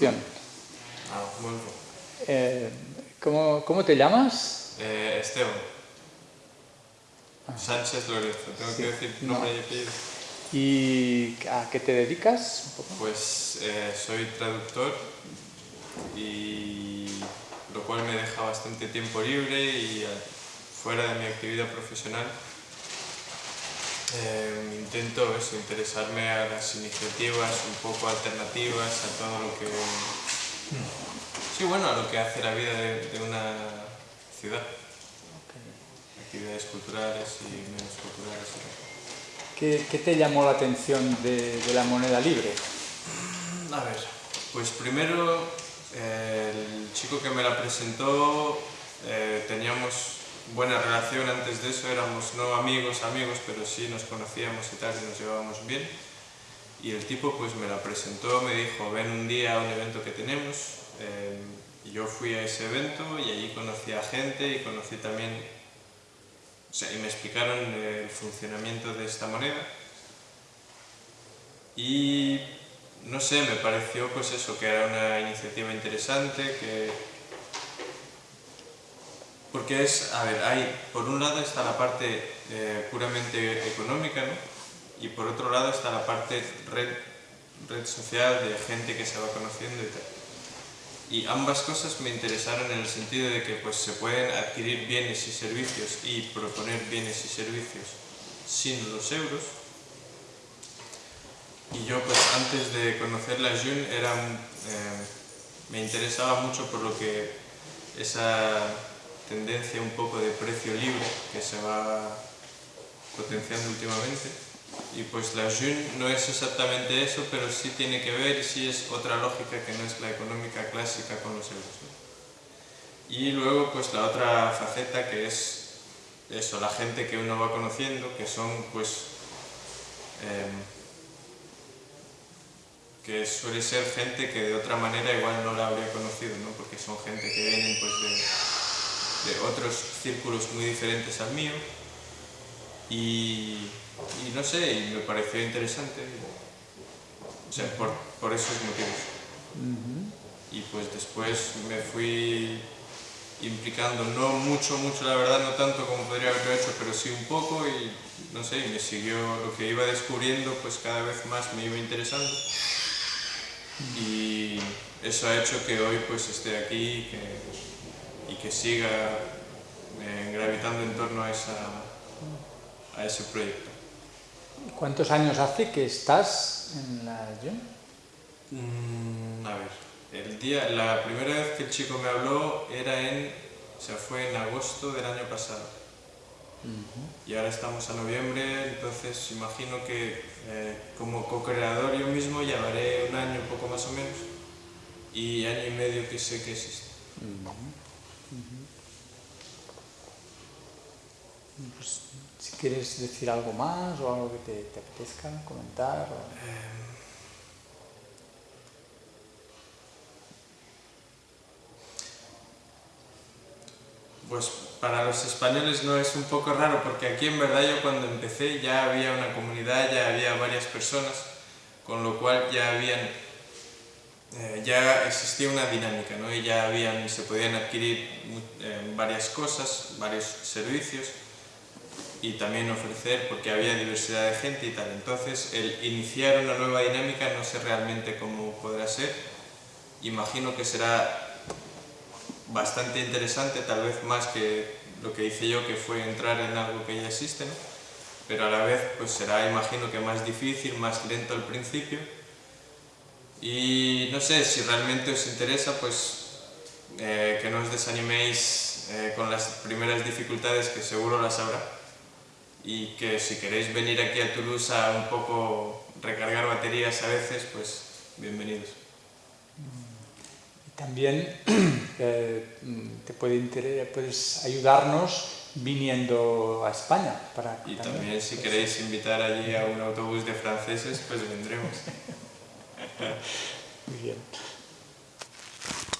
Ah, bueno. Eh, ¿cómo, ¿Cómo te llamas? Eh, Esteban. Sánchez Lorenzo, tengo Sí, que decir no. nombre y apellido. ¿Y a qué te dedicas? Un poco. Pues eh, soy traductor y lo cual me deja bastante tiempo libre y eh, fuera de mi actividad profesional eh, intento eso, interesarme a las iniciativas un poco alternativas, a todo lo que... Sí, bueno, a lo que hace la vida de, de una ciudad. Actividades culturales y menos culturales. ¿Qué, qué te llamó la atención de, de la moneda libre? A ver, pues primero eh, el chico que me la presentó eh, teníamos buena relación antes de eso, éramos no amigos, amigos, pero sí nos conocíamos y tal, y nos llevábamos bien. Y el tipo pues me la presentó, me dijo, ven un día a un evento que tenemos. eh, yo fui a ese evento y allí conocí a gente y conocí también, o sea, y me explicaron el funcionamiento de esta moneda. Y no sé, me pareció pues eso, que era una iniciativa interesante, que... Porque es, a ver, hay, por un lado está la parte eh, puramente económica, ¿no? Y por otro lado está la parte red, red social de gente que se va conociendo y tal. Y ambas cosas me interesaron en el sentido de que pues, se pueden adquirir bienes y servicios y proponer bienes y servicios sin los euros, y yo pues antes de conocer la Jun era eh, me interesaba mucho por lo que esa tendencia un poco de precio libre que se va potenciando últimamente. Y pues la Jun no es exactamente eso, pero sí tiene que ver sí es otra lógica que no es la económica clásica con los euros. ¿no? Y luego pues la otra faceta que es eso, la gente que uno va conociendo, que son pues em, que suele ser gente que de otra manera igual no la habría conocido, ¿no? porque son gente que vienen pues, de, de otros círculos muy diferentes al mío. Y, y no sé, y me pareció interesante, o sea, por, por esos motivos. Y pues después me fui implicando, no mucho, mucho la verdad, no tanto como podría haberlo hecho, pero sí un poco y no sé, y me siguió lo que iba descubriendo, pues cada vez más me iba interesando. Y eso ha hecho que hoy pues esté aquí que, y que siga eh, gravitando en torno a, esa, a ese proyecto. ¿Cuántos años hace que estás en la Jun? Mm, a ver, el día, la primera vez que el chico me habló era en, o sea, fue en agosto del año pasado. Y ahora estamos a noviembre, entonces imagino que eh, como co-creador yo mismo llevaré un año, poco más o menos, y año y medio que sé que existe. Pues, si quieres decir algo más o algo que te, te apetezca comentar. o- Pues para los españoles no es un poco raro porque aquí en verdad yo cuando empecé ya había una comunidad, ya había varias personas, con lo cual ya habían, eh, ya existía una dinámica, ¿no? Y ya habían, se podían adquirir eh, varias cosas, varios servicios y también ofrecer porque había diversidad de gente y tal. Entonces el iniciar una nueva dinámica no sé realmente cómo podrá ser. Imagino que será bastante interesante, tal vez más que lo que hice yo, que fue entrar en algo que ya existe, ¿no? pero a la vez pues será, imagino que más difícil, más lento al principio. Y no sé, si realmente os interesa, pues eh, que no os desaniméis eh, con las primeras dificultades, que seguro las habrá. Y que si queréis venir aquí a Toulouse a un poco recargar baterías a veces, pues bienvenidos. Y también eh, mm, te puede puedes ayudarnos viniendo a España. Para Y también si queréis invitar allí a un autobús de franceses, pues vendremos. Muy bien.